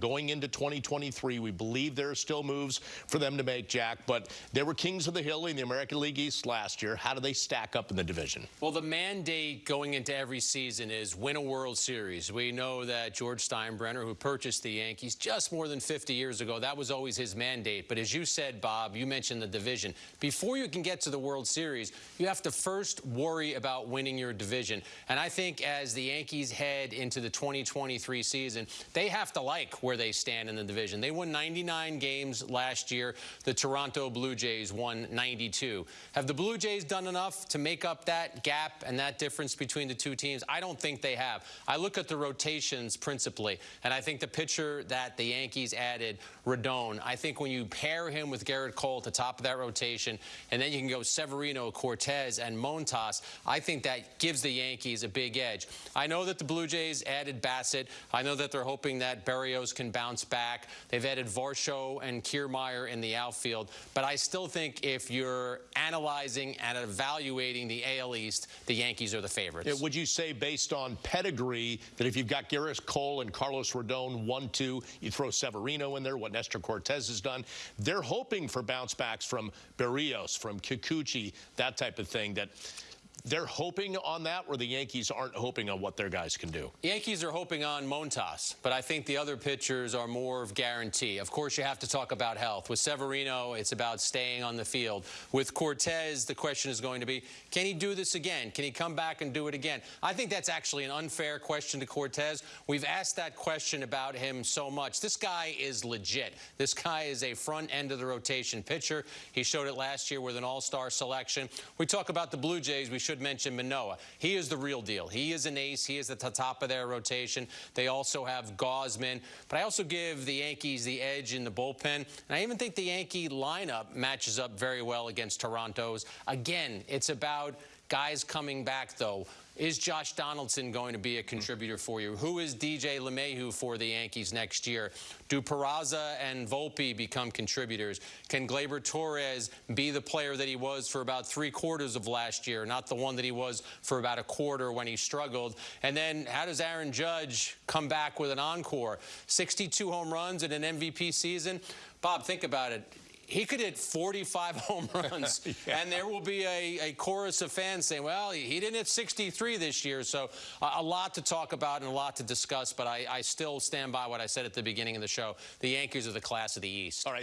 going into 2023. We believe there are still moves for them to make, Jack, but they were kings of the hill in the American League East last year. How do they stack up in the division? Well, the mandate going into every season is win a World Series. We know that George Steinbrenner, who purchased the Yankees just more than 50 years ago, that was always his mandate. But as you said, Bob, you mentioned the division. Before you can get to the World Series, you have to first worry about winning your division. And I think as the Yankees head into the 2023 season, they have to like where they stand in the division. They won 99 games last year. The Toronto Blue Jays won 92. Have the Blue Jays done enough to make up that gap and that difference between the two teams? I don't think they have. I look at the rotations principally, and I think the pitcher that the Yankees added, Rodon, I think when you pair him with Gerrit Cole at the top of that rotation, and then you can go Severino, Cortes, and Montas, I think that gives the Yankees a big edge. I know that the Blue Jays added Bassitt. I know that they're hoping that Berrios can bounce back. They've added Varsho and Kiermaier in the outfield. But I still think if you're analyzing and evaluating the AL East, the Yankees are the favorites. Yeah, would you say, based on pedigree, that if you've got Gerrit Cole and Carlos Rodon, 1-2, you throw Severino in there, what Nestor Cortes has done, they're hoping for bounce backs from Berrios, from Kikuchi, that type of thing, that they're hoping on that, where the Yankees aren't hoping on what their guys can do. Yankees are hoping on Montas, but I think the other pitchers are more of guarantee. Of course, you have to talk about health. With Severino, it's about staying on the field. With Cortes, the question is going to be, can he do this again? Can he come back and do it again? I think that's actually an unfair question to Cortes. We've asked that question about him so much. This guy is legit. This guy is a front end of the rotation pitcher. He showed it last year with an all-star selection. We talk about the Blue Jays. We should mention Manoah. He is the real deal. He is an ace. He is at the top of their rotation. They also have Gausman. But I also give the Yankees the edge in the bullpen. And I even think the Yankee lineup matches up very well against Toronto's. Again, it's about guys coming back, though. Is Josh Donaldson going to be a contributor for you? Who is DJ LeMahieu for the Yankees next year? Do Peraza and Volpe become contributors? Can Gleyber Torres be the player that he was for about three quarters of last year, not the one that he was for about a quarter when he struggled? And then how does Aaron Judge come back with an encore? 62 home runs in an MVP season? Bob, think about it he could hit 45 home runs, yeah. and there will be a, a, chorus of fans saying, well, he didn't hit 63 this year. So uh, a lot to talk about and a lot to discuss, but I, I still stand by what I said at the beginning of the show. The Yankees are the class of the East. All right.